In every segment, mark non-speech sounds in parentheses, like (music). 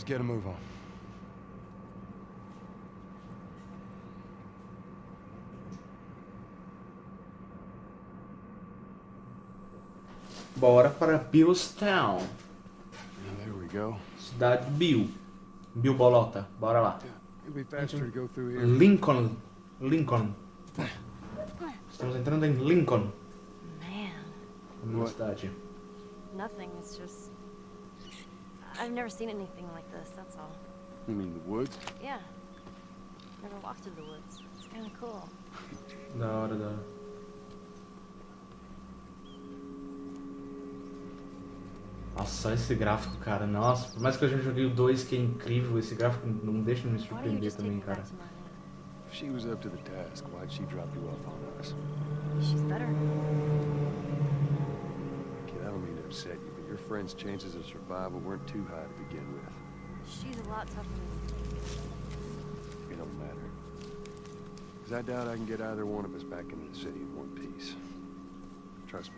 Let's get a move on. Bora para Billstown. Yeah, there we go. Cidade Bill. Bill Bolota. Bora lá. It'd be faster to go through here. Lincoln. Lincoln. Estamos entrando em Lincoln. Man, What? cidade. nothing. It's just. I've never seen anything like this, that's all. You mean the woods? Yeah. Never walked through the woods. It's kind of cool. Da hora, da hora. Nossa, esse gráfico, cara. Nossa, por mais que eu já joguei o 2, que é incrível, esse gráfico não deixa de me surpreender também, cara. back to Marlene? If she was up to the task, why'd she drop you off on us? She's better. Kid, I don't mean to upset you, your friend's chances of survival weren't too high to begin with. She's a lot tougher than you think. It don't matter. Because I doubt I can get either one of us back into the city in one piece. Trust me.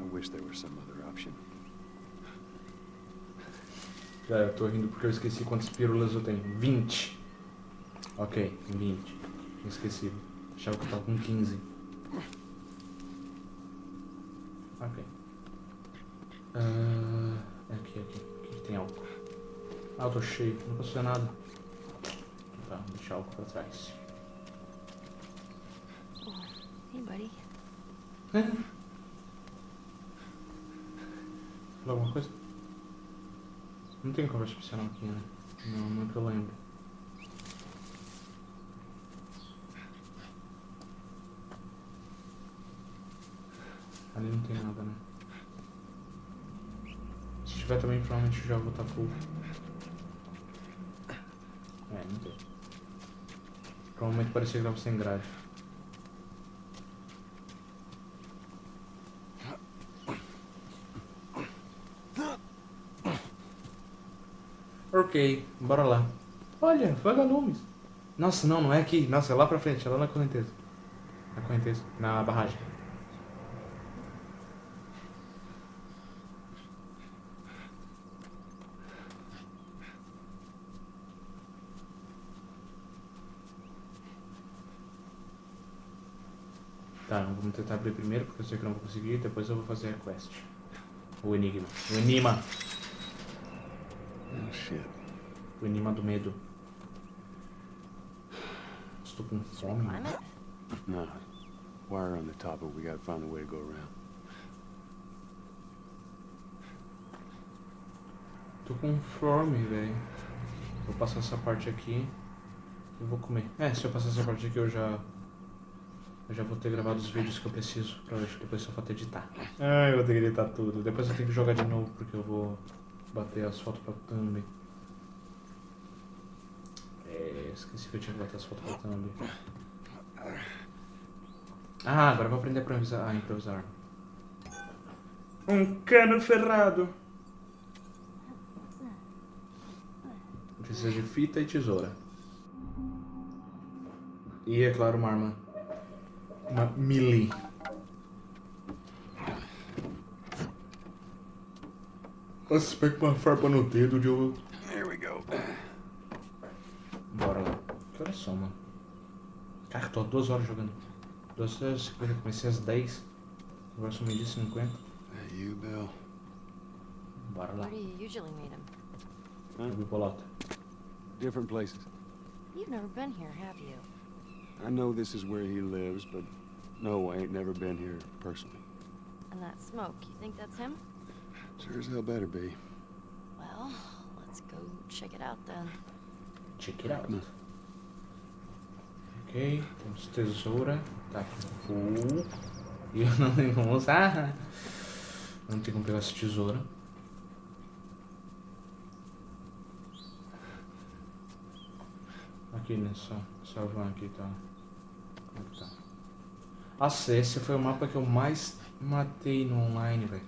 I wish there was some other option. (laughs) Já, eu tô rindo porque eu esqueci quantas pílulas eu tenho. 20. Ok, 20. Tinha esquecido. Achava que eu tava com 15. Ok. Ah, aqui, aqui. Aqui tem álcool. Ah, eu tô cheio. Não posso fazer nada. Tá, vou deixar álcool pra trás. Hey, buddy. Falou alguma coisa? Não tem conversa especial aqui, né? Não, não que eu lembro. Ali não tem nada, né? Tiver também, provavelmente já vou estar full. É, não tem. Provavelmente parecia que tava sem grade. Ok, bora lá. Olha, vagalumes. Nossa, não, não é aqui. Nossa, é lá pra frente, é lá na correnteza. Na correnteza, na barragem. Tá, vamos tentar abrir primeiro, porque eu sei que eu não vou conseguir. Depois eu vou fazer a quest. O enigma. O enigma. Oh, shit. O enigma do medo. Estou com fome. No. Wire on the top, but we gotta find a way to go around. Tô com fome, velho. Vou passar essa parte aqui. Eu vou comer. É, se eu passar essa parte aqui eu já. Eu já vou ter gravado os vídeos que eu preciso. Pra hoje, depois só falta editar. Ah, eu vou ter que editar tudo. Depois eu tenho que jogar de novo porque eu vou bater as fotos pra thumb. É, esqueci que eu tinha que bater as fotos pra thumb. Ah, agora eu vou aprender a improvisar. Ah, improvisar. Um cano ferrado. Precisa de fita e tesoura. E, é claro, uma arma. Uma melee. Nossa, pega uma farpa no dedo de eu... There we go. Bora lá. Que horas são, mano? Cara, tô há duas horas jogando. Duas horas e cinquenta. Comecei às 10. Agora são meio dia 50. That you, Bill? Bora lá. Where do you usually meet him? Huh? Different places. You've never been here, have you? I know this is where he lives, but no, I ain't never been here personally. And that smoke, you think that's him? Sure as hell better be. Well, let's go check it out then. Check it out. Hum. Ok, temos tesoura. Tá full. E eu não tenho como usar. Não tem como pegar essa tesoura. Aqui nessa, essa van aqui tá. Tá? Nossa, esse foi o mapa que eu mais matei no online, velho.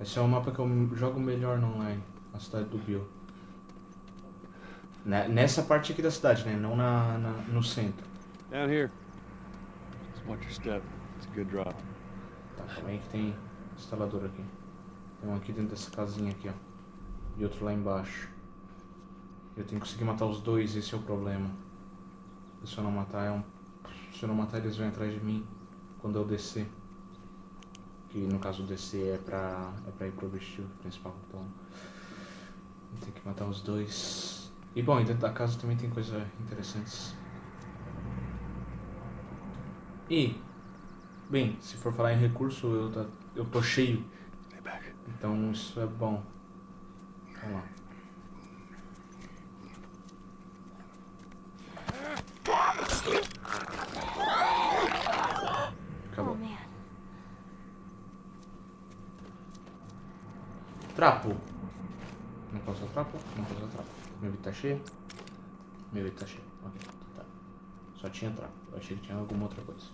Esse é o mapa que eu jogo melhor no online. A cidade do Bill. Né- Nessa parte aqui da cidade, né? Não na, na- no centro. Down here. Just watch your step. It's a good drop. Tá, calma aí que tem instalador aqui. Tem um aqui dentro dessa casinha aqui, ó. e outro lá embaixo. Eu tenho que conseguir matar os dois, esse é o problema. Se eu não matar, é um... Se eu não matar, eles vão atrás de mim quando eu descer. Que no caso descer é pra, é pra ir pro objetivo principal, então... Eu tenho que matar os dois. E bom, dentro da casa também tem coisas interessantes. E, bem, se for falar em recurso, eu, tá, eu tô cheio. Então isso é bom. Vamos lá. Oh Acabou. man. Trapo. Não posso trapo? Não posso trapo. Meu vídeo tá cheio? Meu vídeo tá cheio. Ok, tá. Só tinha trapo. Eu achei que tinha alguma outra coisa.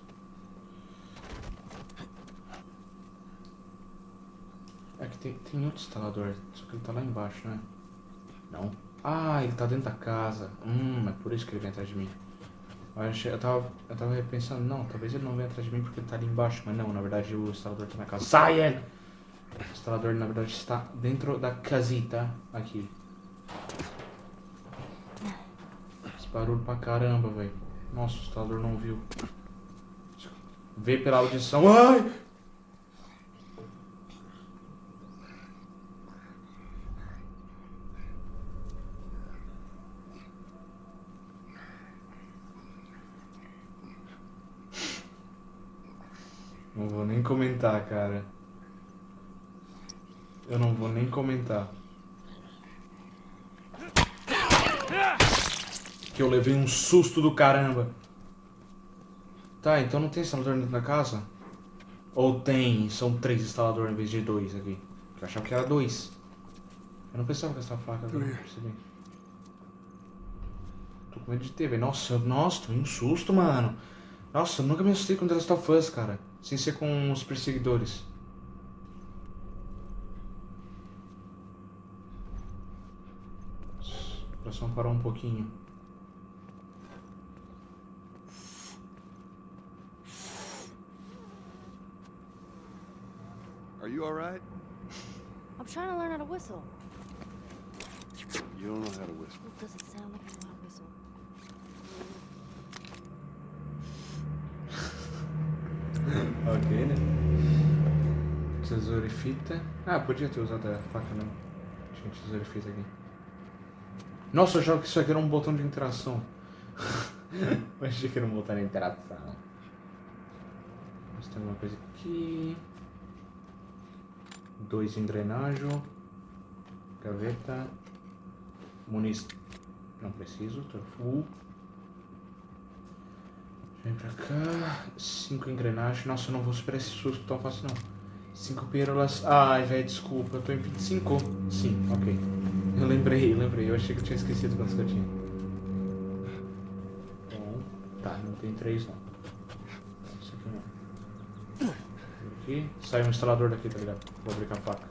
É que tem, tem outro instalador, só que ele tá lá embaixo, né? Não. Ah, ele tá dentro da casa. Hum, é por isso que ele vem atrás de mim. Eu, achei, eu, tava, eu tava pensando, não, talvez ele não venha atrás de mim porque ele tá ali embaixo. Mas não, na verdade o instalador tá na casa. Sai, ele! Instalador, na verdade, está dentro da casita. Aqui. Esse barulho pra caramba, velho. Nossa, o instalador não viu. Vê pela audição. Ai! Não vou nem comentar, cara. Eu não vou nem comentar. Que eu levei um susto do caramba. Tá, então não tem instalador dentro da casa? Ou tem, são três instaladores em vez de dois aqui? Eu achava que era dois. Eu não pensava com essa faca, agora percebi. Tô com medo de ter, velho. Nossa, nossa, tomei um susto, mano. Nossa, eu nunca me assustei com The Last of Us, cara. Sem ser com os perseguidores. Coração parou um pouquinho. Are you all right? I'm trying to learn how to whistle. You don't know how to whistle. Well, does it sound like I know how to whistle? (laughs) Ok, né? Tesouro e fita. Ah, podia ter usado a faca mesmo. Tinha tesouro e fita aqui. Nossa, eu achava que isso aqui era um botão de interação. (laughs) eu achei que era um botão de interação. Mas tem alguma coisa aqui. Dois engrenagem. Gaveta. Muniz. Não preciso, tô full. Vem pra cá. Cinco engrenagens. Nossa, eu não vou superar esse susto tão fácil não. Cinco pérolas. Ai, velho, desculpa. Eu tô em 25. Sim, ok. Eu lembrei, eu lembrei. Eu achei que eu tinha esquecido quantos que eu tinha. Bom. Tá, não tem três não. Isso aqui não. Aqui. Sai um instalador daqui, tá ligado? Vou abrir com a faca.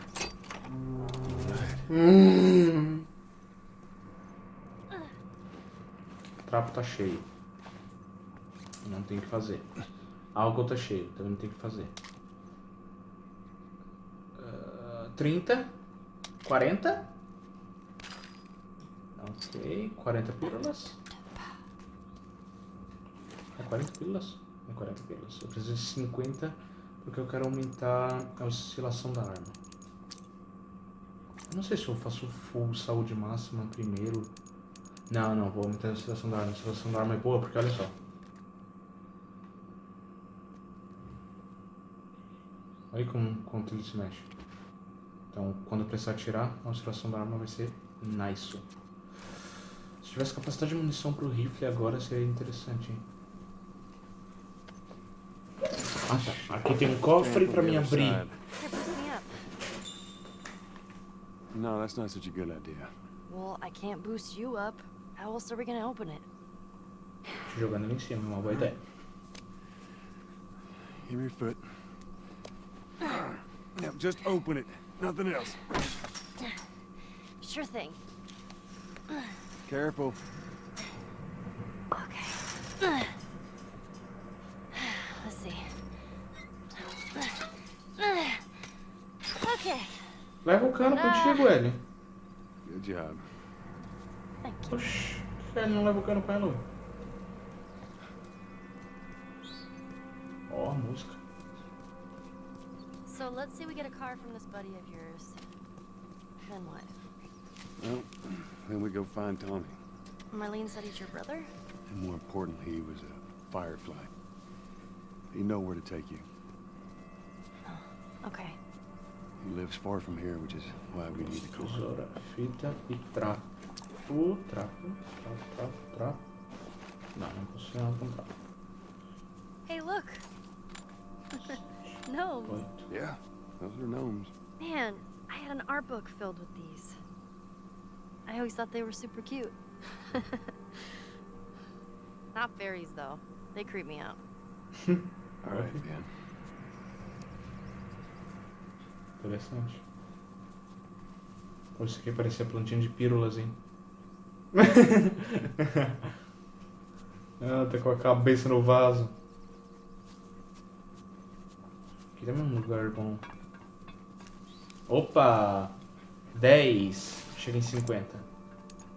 O trapo tá cheio. Não tem o que fazer. Álcool tá cheio, também não tem o que fazer. Ah, 30. 40. Ok, 40 pílulas. É 40 pílulas? É 40 pílulas. Eu preciso de 50 porque eu quero aumentar a oscilação da arma. Eu não sei se eu faço full saúde máxima primeiro. Não, não, vou aumentar a oscilação da arma. A oscilação da arma é boa porque olha só. Olha como, quanto ele se mexe. Então, quando eu precisar tirar, a oscilação da arma vai ser nice. Se tivesse capacidade de munição pro rifle agora, seria interessante, hein? Ah, tá. Aqui tem um cofre pra me abrir. Up. No, that's not such a good idea. Well, I can't boost you up. How else are we gonna open it? Jogando ali em cima, é uma boa ideia. Give me your foot. Now, just open it. Nothing else. Sure thing. Careful. Okay. (sighs) Let's see. (sighs) Okay. Leva o cano contigo, Ellie. Good job. Thank you. Oxi, por que ele não leva o cano com ela? Ó, a música. So let's say we get a car from this buddy of yours. Then what? Well, then we go find Tommy. Marlene said he's your brother? And more importantly, he was a firefly. He know where to take you. Oh, okay. He lives far from here, which is why we need the car. Tesoura, fita e trapo. Trapo, trapo, trapo, trapo. Não, não posso ser nada. Hey, look! (laughs) no, Oito. Yeah, those are gnomes. man, I had an art book filled with these. I always thought they were super cute. (laughs) Not fairies, though. They creep me out. (laughs) All right, Ben. Interessante. Pô, isso aqui parecia plantinha de pílulas, hein? (laughs) ah, tá com a cabeça no vaso. Aqui também é um lugar bom. Opa! 10. Chega em 50.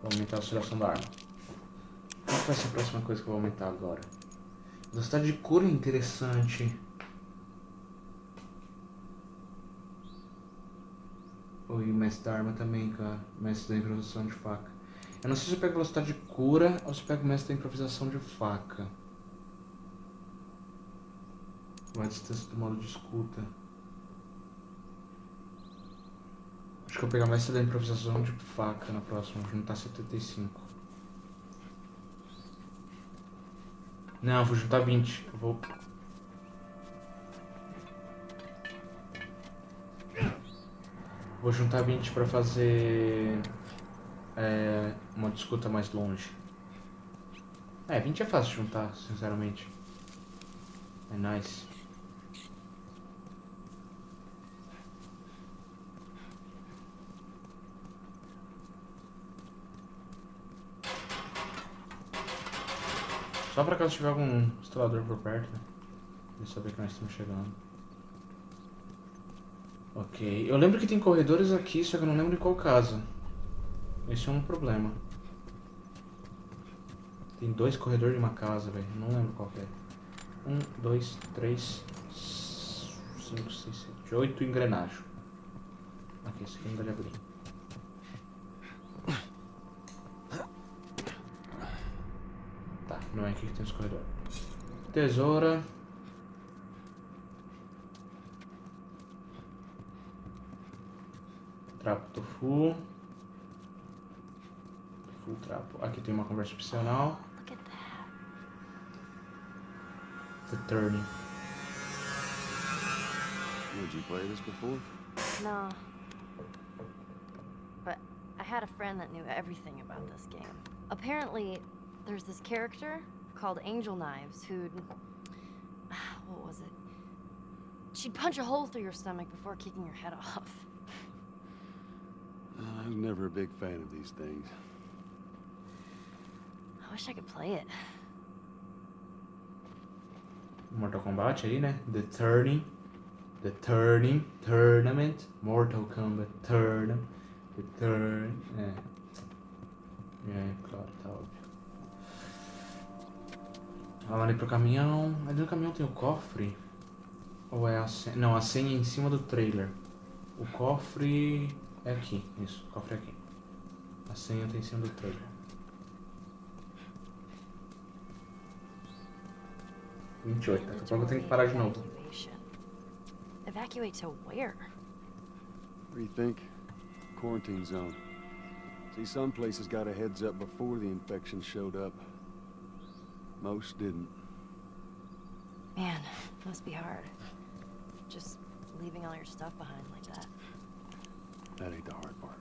Vou aumentar a oscilação da arma. Qual vai ser a próxima coisa que eu vou aumentar agora? Velocidade de cura é interessante. Oi, mestre da arma também, cara. Mestre da improvisação de faca. Eu não sei se eu pego velocidade de cura ou se eu pego mestre da improvisação de faca. A distância do modo de escuta. Acho que eu vou pegar mestre da improvisação de faca na próxima, vou juntar 75. Não, vou juntar 20. Eu vou. Vou juntar 20 pra fazer. É, uma disputa mais longe. É, 20 é fácil juntar, sinceramente. É nice. Só pra caso tiver algum instalador por perto, né? Pra saber que nós estamos chegando. Ok. Eu lembro que tem corredores aqui, só que eu não lembro em qual casa. Esse é um problema. Tem dois corredores de uma casa, velho. Não lembro qual é. Um, dois, três, cinco, seis, sete, oito engrenagens. Aqui, esse aqui não dá de abrir. Tá, não é aqui que tem os corredores. Tesoura. Trapo tofu. Tofu, trapo. Aqui tem uma conversa opcional. The turning. Did you play this before? No. But I had a friend that knew everything about this game. Apparently, there's this character called Angel Knives who'd. (sighs) What was it? She'd punch a hole through your stomach before kicking your head (laughs) off. Uh, I was never a big fan of these things. I wish I could play it. Mortal Kombat aí, né? The Turning. The Turning. Tournament. Mortal Kombat. Turn. The Turn. É. É, claro, tá óbvio. Vamos ali pro caminhão. Ali no caminhão tem o cofre? Ou é a senha? Não, a senha é em cima do trailer. O cofre é aqui. Isso, o cofre é aqui. A senha tá em cima do trailer. Vinte e oito. Daqui a pouco eu tenho que parar de novo. Evacuate to where? What do you think? Quarantine zone. See, some places got a heads up before the infection showed up. Most didn't. Man, must be hard. Just leaving all your stuff behind like that. That ain't the hard part.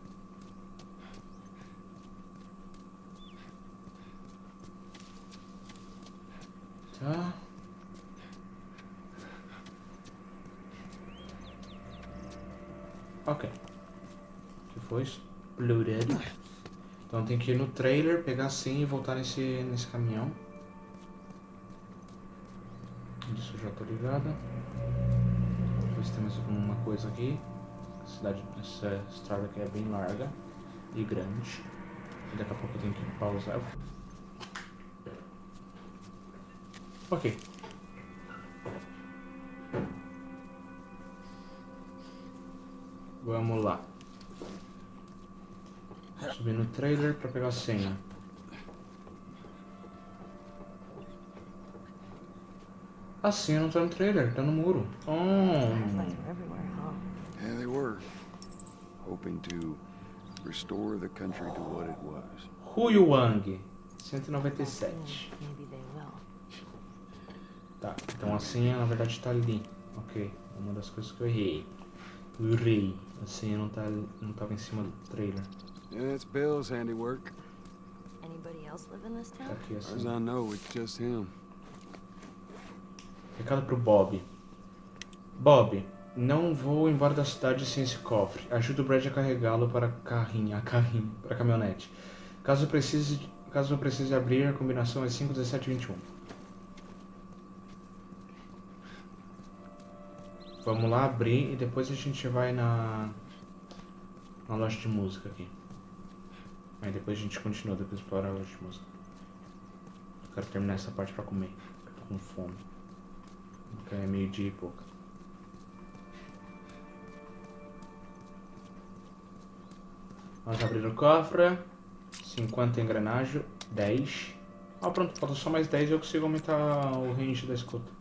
Tá. Ok. Que foi exploded. Então tem que ir no trailer, pegar senha e voltar nesse, nesse caminhão. Isso já tô ligada. Ver se tem mais alguma coisa aqui. Cidade, essa estrada aqui é bem larga. e grande. E daqui a pouco eu tenho que pausar. Ok. Vamos lá. Subir no trailer pra pegar a senha. A senha não tá no trailer, tá no muro. Oh. Yeah, they were. Hoping to restore the country to what it was. Huyu Wang, 197. Maybe they will. Tá, então a senha na verdade tá ali. Ok, uma das coisas que eu errei. Eu errei. A senha não, tá, não tava em cima do trailer. Yeah, it's Bill's handiwork. Anybody else live in this Tá town? aqui a As far as. I know, it's just him. Recado pro Bob. Bob, não vou embora da cidade sem esse cofre. Ajuda o Brad a carregá-lo para a carrinha, a carrinha, para caminhonete. Caso precise, caso precise abrir, a combinação é 5, 17 21. Vamos lá abrir e depois a gente vai na na loja de música aqui. Aí depois a gente continua, depois explorar a loja de música. Eu quero terminar essa parte pra comer. Eu tô com fome. Porque é meio dia e pouco. Vamos abrir o cofre. 50 engrenagem. 10. Ah, pronto, falta só mais 10 e eu consigo aumentar o range da escuta.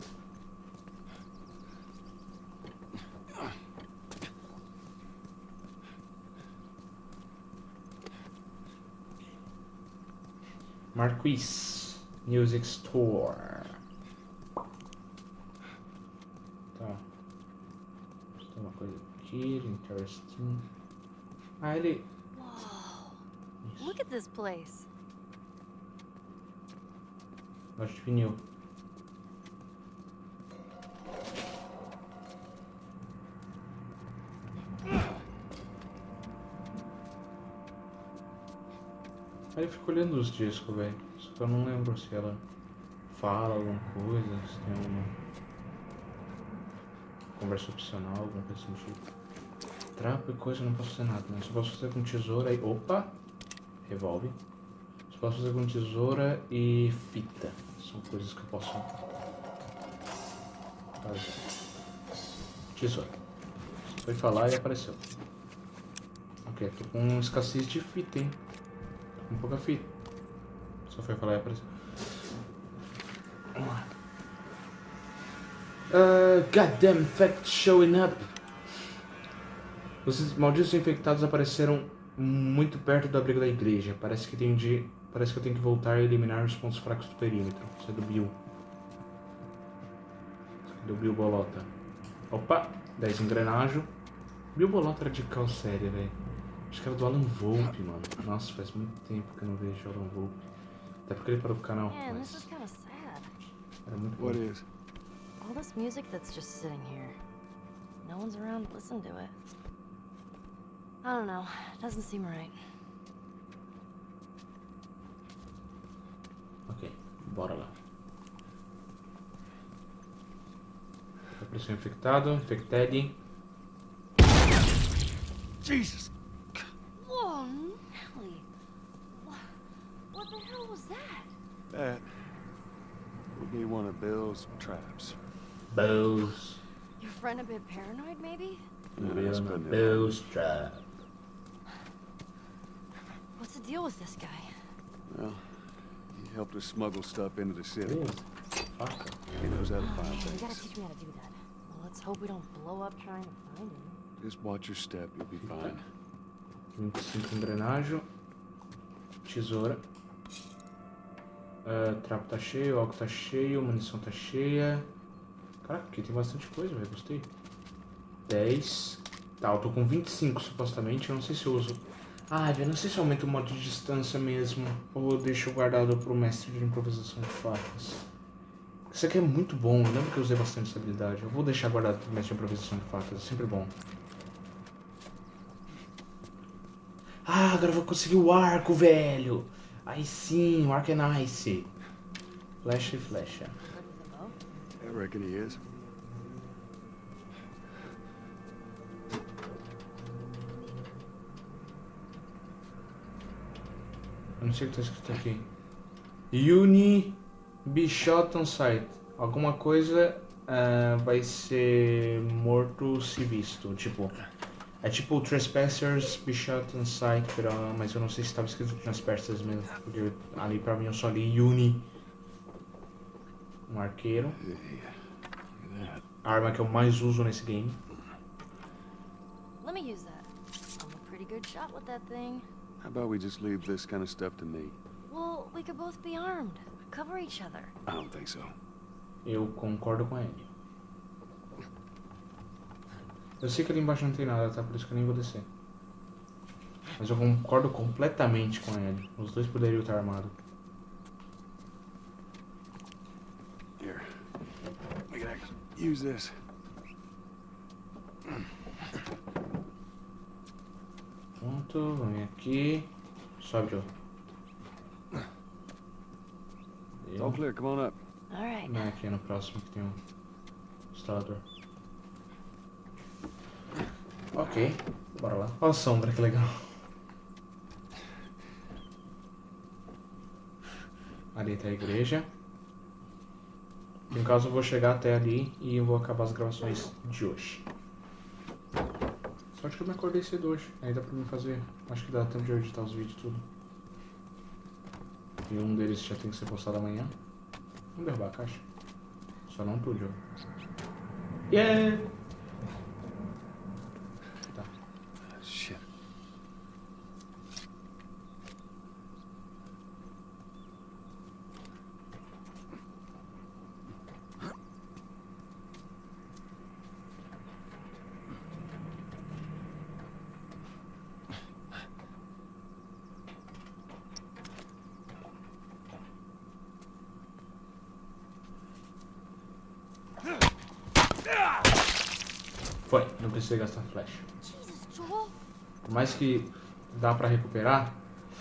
Marquis Music Store. Tá. Tem uma aqui, interesting. Ah, ele. Look at this place. Loja de vinil. Aí eu fico olhando os discos, velho. Só que eu não lembro se ela fala alguma coisa, se tem alguma conversa opcional, alguma coisa assim do tipo. Trapo e coisa não posso fazer nada, né? Só posso fazer com tesoura e. Opa! Revolve. Só posso fazer com tesoura e fita. São coisas que eu posso fazer. Tesoura. Foi falar e apareceu. Ok, tô com escassez de fita, hein? Tô com pouca fita. Só foi falar e apareceu. Vamos lá. Uh, goddamn fact showing up. Os malditos infectados apareceram muito perto do abrigo da igreja. Parece que tenho de. Parece que eu tenho que voltar e eliminar os pontos fracos do perímetro. Isso é do Bill. Isso é do Bill Bolota. Opa! 10 engrenagem. Bill Bolota era de qual série, velho? Acho que era do Alan Volpe, mano. Nossa, faz muito tempo que eu não vejo o Alan Volpe. Até porque ele parou com o canal. Is Mas era muito bom. What is? All this music that's just sitting here. No one's around to listen to it. I don't know. Doesn't seem right. Ok, bora lá. Apareceu infectado, infected. Jesus! Whoa, Nelly. What, what the hell was that? That would be one of Bill's traps. Bows. Your friend a bit paranoid, maybe? Yeah, that's putting it Bows trap. Deal with this guy? Well, he helped us smuggle stuff into the city. Faca. He knows how to find man, you gotta things. teach me how to do that. Well, let's hope we don't blow up trying to find him. Just watch your step, you'll be fine. 25 engrenagem. Tesoura. Ah, trapo tá cheio, álcool tá cheio, munição tá cheia. Caraca, aqui tem bastante coisa, velho. Gostei. 10. Tá, eu tô com 25 supostamente. Eu não sei se eu uso. Ah, eu não sei se eu aumento o modo de distância mesmo. Ou deixo guardado pro mestre de improvisação de facas. Isso aqui é muito bom. Eu lembro que eu usei bastante essa habilidade. Eu vou deixar guardado pro mestre de improvisação de facas. É sempre bom. Ah, agora eu vou conseguir o arco, velho. Aí sim, o arco é nice. Flecha e flecha. I reckon he is. Eu não sei o que tá escrito aqui. Uni be shot on sight. Alguma coisa ah, vai ser morto se visto. Tipo, é tipo Trespassers be shot on sight, pero- mas eu não sei se estava escrito Trespassers mesmo. Porque ali pra mim eu só li Uni. Um arqueiro. A arma que eu mais uso nesse game. Let me use that. I'm a pretty good shot with that thing. How about we just leave this kind of stuff to me? Well, we could both be armed. Cover each other. I don't think so. Eu concordo com ele. Eu sei que ali embaixo não tem nada, tá? Por isso que eu nem vou descer. Mas eu concordo completamente com ele. Os dois poderiam estar armados. Here. We can actually use this. Pronto, vem aqui. Sobe, Joe. All clear. Come on up. All right. Vem aqui no próximo que tem um instalador. Ok, bora lá. Olha a sombra, que legal. Ali tá a igreja. No caso, eu vou chegar até ali e eu vou acabar as gravações de hoje. Sorte que eu me acordei cedo hoje. Aí dá pra mim fazer. Acho que dá tempo de editar os vídeos tudo. E um deles já tem que ser postado amanhã. Vamos derrubar a caixa. Só não tudo, Joe. Yeah! Foi, não precisei gastar flash. Jesus, Joel. Por mais que dá pra recuperar,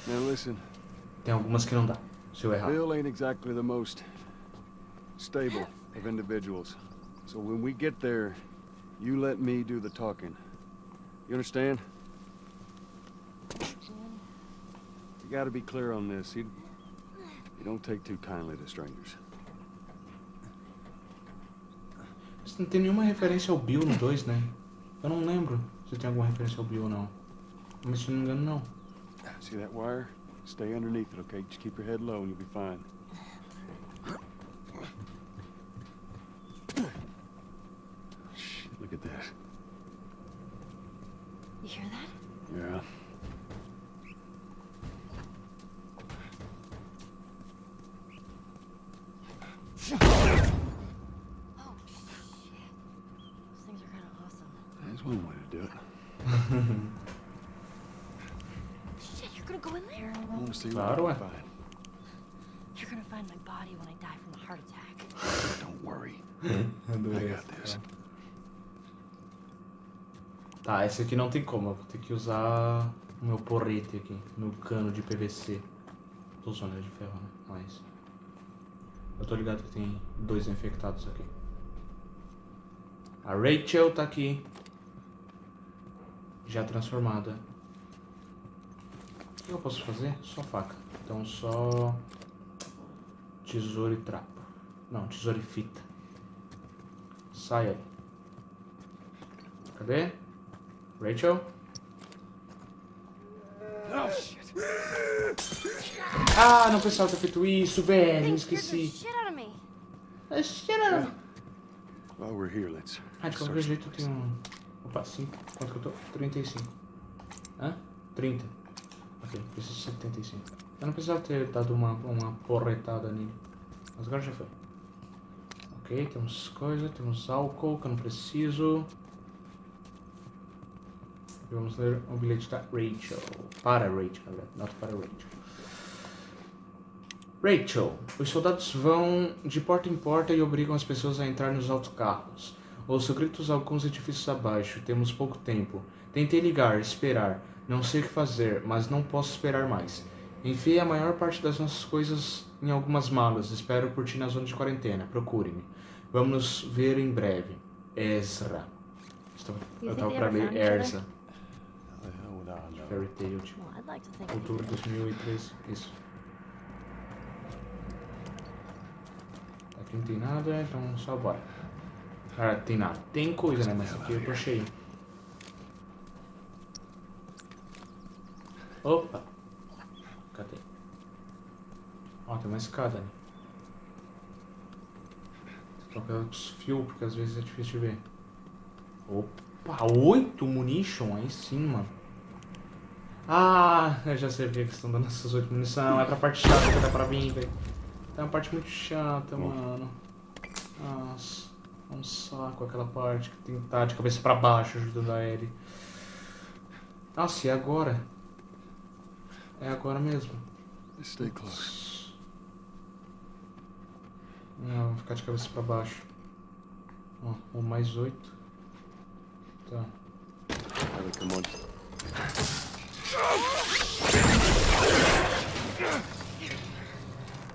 Now listen, tem algumas que não dá. Se eu errar. Bill ain't exactly the most stable of individuals. So when we get there, you let me do the talking. You understand? You gotta be clear on this. You, you don't take too kindly to strangers. Não tem nenhuma referência ao Bill no 2, né? Eu não lembro se tem alguma referência ao Bill ou não. Mas se não me engano, não. See that wire? Stay underneath it, okay? Just keep your head low and you'll be fine. Shit, look at this. You hear that? Yeah. Oh, shit. Those things are kind of awesome. That's one way to do it. Shit, you're gonna go in there? I want to see Claro, what ué. we can find. You're gonna find my body when I die from a heart attack. Don't worry. (laughs) Adorei I got essa. Tá, esse aqui não tem como. Eu vou ter que usar o meu porrete aqui. Meu cano de PVC. Tô usando de ferro, né? Mas. Eu tô ligado que tem dois infectados aqui. A Rachel tá aqui. Já transformada. O que eu posso fazer? Só faca. Então só. Tesouro e trapo. Não, tesouro e fita. Sai aí. Cadê? Rachel? Oh. Ah, não precisava ter feito isso, velho. Esqueci. shit out of me. Ah, cheira. While we're here, let's Ah, de qualquer jeito eu tenho um... Opa, 5. Quanto que eu tô? 35. Hã? 30. Ok, preciso de 75. Eu não precisava ter dado uma, uma porretada nele. Mas agora já foi. Ok, temos coisa, temos álcool que eu não preciso. E vamos ler o bilhete da Rachel. Para Rachel, não para Rachel. Rachel, os soldados vão de porta em porta e obrigam as pessoas a entrar nos autocarros. Ouço gritos alguns edifícios abaixo. Temos pouco tempo. Tentei ligar, esperar. Não sei o que fazer, mas não posso esperar mais. Enfiei a maior parte das nossas coisas em algumas malas. Espero por ti na zona de quarentena. Procure-me. Vamos nos ver em breve. Ezra. Eu tava pra ler? Erza. Fairy Tail. Outubro de 2013. Isso. Aqui não tem nada, então só bora. Ah, tem nada. Tem coisa, né? Mas aqui eu tô cheio. Opa! Cadê? Ó, tem uma escada ali. Trocar os fios, porque às vezes é difícil de ver. Opa, oito munition? Aí sim, mano. Ah, eu já sei porque que estão dando essas oito munição. É pra parte chata que dá pra vir, velho. É uma parte muito chata, mano. Nossa, é um saco aquela parte que tem que estar de cabeça pra baixo ajudando a Ellie. Nossa, e agora? É agora mesmo. Stay close. Não, vou ficar de cabeça pra baixo. Ó, um mais oito. Tá. Come on.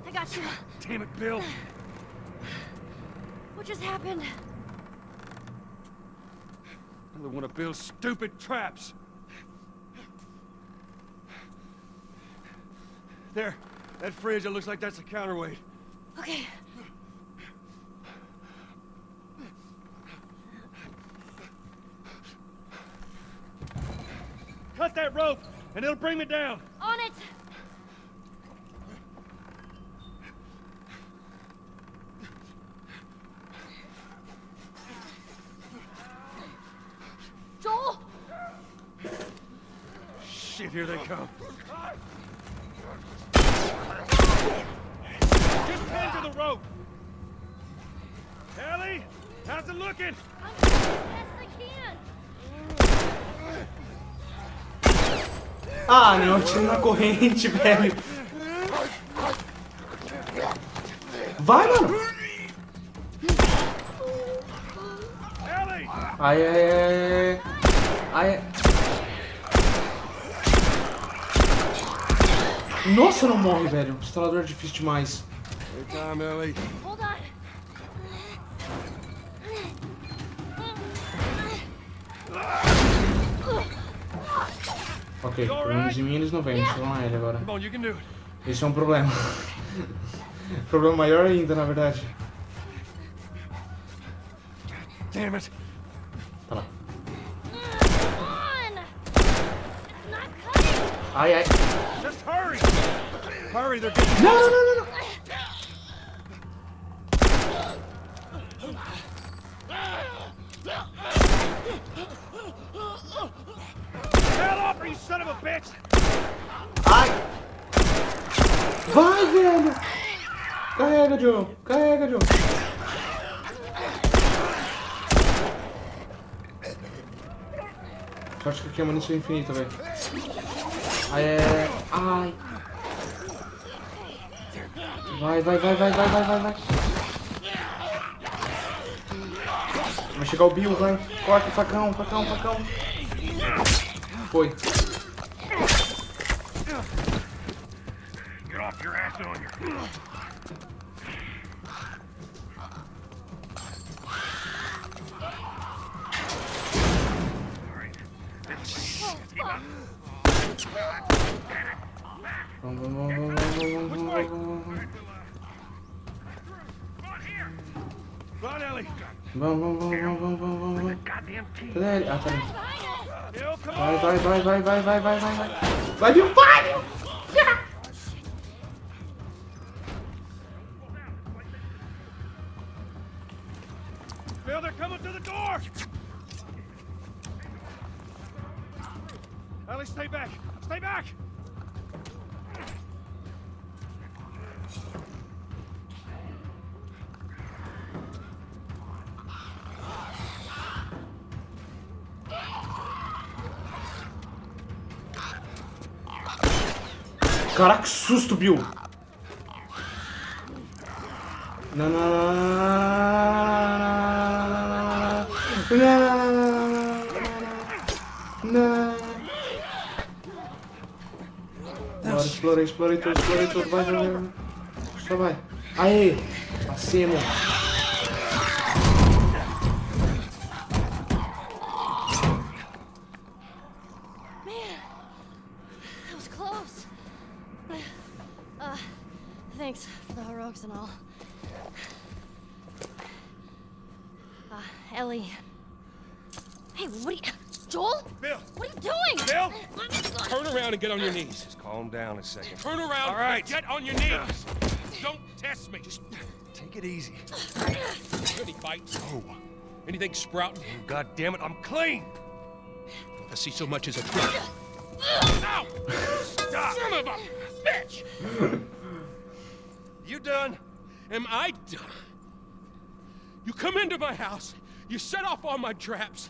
I got you. Damn it, Bill! What just happened? Another one of Bill's stupid traps. There, that fridge, it looks like that's a counterweight. Okay. Cut that rope, and it'll bring me down. Ah, não, eu tiro na corrente, (laughs) velho. Vai, mano. Ai, ai, ai, ai. Nossa, não morre, velho. Instalador é difícil demais. Ok, pelo menos em mim eles não vêm, só na ele agora. Come on, you can do it. Esse é um problema. problema maior ainda, na verdade. Damn it. Tá lá. Ai, ai. Just hurry. Hurry, they're getting... Não, não, não, Ai. Vai, velho. Carrega, Joe. Carrega. Eu acho que aqui é munição infinita, velho. Ai, é... Ai. Vai, vai, vai, vai, vai, vai, vai, vai. Vai chegar o Bill, vai. Corta facão, facão, facão. Foi. Vai, Bill, Caraca, que susto, Bill! Bora, explorei, explorei tudo, explorei tudo, vai, vai, vai. Só vai. Aê! Acima. Thanks for the heroics and all. Uh, Ellie. Hey, what are you... Joel? Bill! What are you doing? Bill! Let me go. Turn around and get on your knees. Just calm down a second. Turn around All right. and get on your knees. Don't test me. Just Take it easy. any bites? Oh. Anything sprouting? God damn it, I'm clean! If I see so much as a twitch. (laughs) Ow! Stop! Son of a bitch! You done? Am I done? You come into my house, you set off all my traps,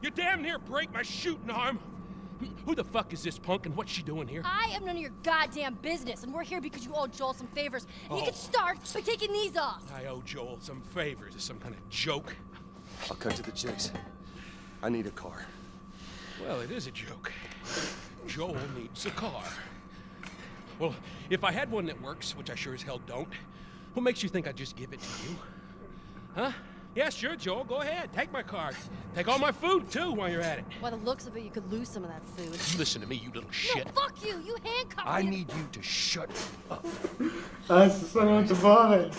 you damn near break my shooting arm. Who the fuck is this punk and what's she doing here? I am none of your goddamn business, and we're here because you owe Joel some favors. And you Oh. can start by taking these off. I owe Joel some favors. Is some kind of joke? I'll cut to the chase. I need a car. Well, it is a joke. Joel needs a car. Well, if I had one that works, which I sure as hell don't, what makes you think I'd just give it to you? Huh? Yeah, sure, Joel. Go ahead. Take my car. Take all my food, too, while you're at it. By the looks of it, you could lose some of that food. You listen to me, you little shit. No, fuck you! You handcuffed I me. need you to shut up. Ah, essa cena é muito boa, velho.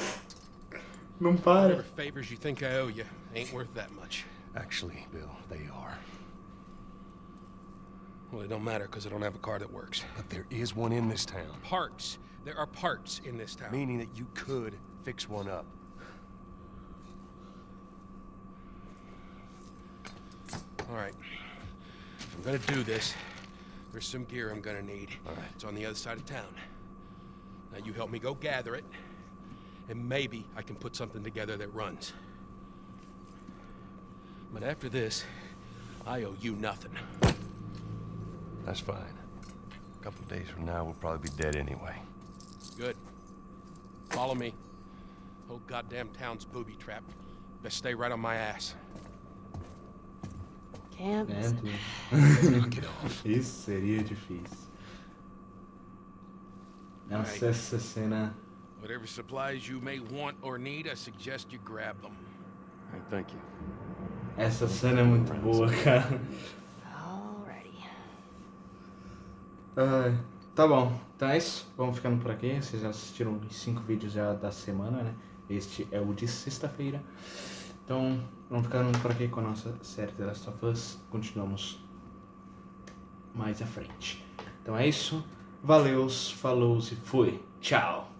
Não para. Whatever favors you think I owe you ain't worth that much. Actually, Bill, they are. Well, it don't matter because I don't have a car that works. But there is one in this town. Parts. There are parts in this town. Meaning that you could fix one up. All right. I'm gonna do this, there's some gear I'm gonna need. All right. It's on the other side of town. Now you help me go gather it, and maybe I can put something together that runs. But after this, I owe you nothing. That's fine. A couple days from now, we'll probably be dead anyway. Good. Follow me. Whole goddamn town's booby trapped. Best stay right on my ass. Can't. É, listen. tu... Knock it off. (laughs) Isso seria difícil. Nossa, essa cena. Whatever supplies you may want or need, I suggest you grab them. Hey, thank you. Essa cena é muito boa, cara. Tá bom, então é isso. Vamos ficando por aqui. Vocês já assistiram os cinco vídeos já da semana, né? Este é o de sexta-feira. Então, vamos ficando por aqui com a nossa série The Last of Us. Continuamos mais à frente. Então é isso. Valeus, falou e fui. Tchau.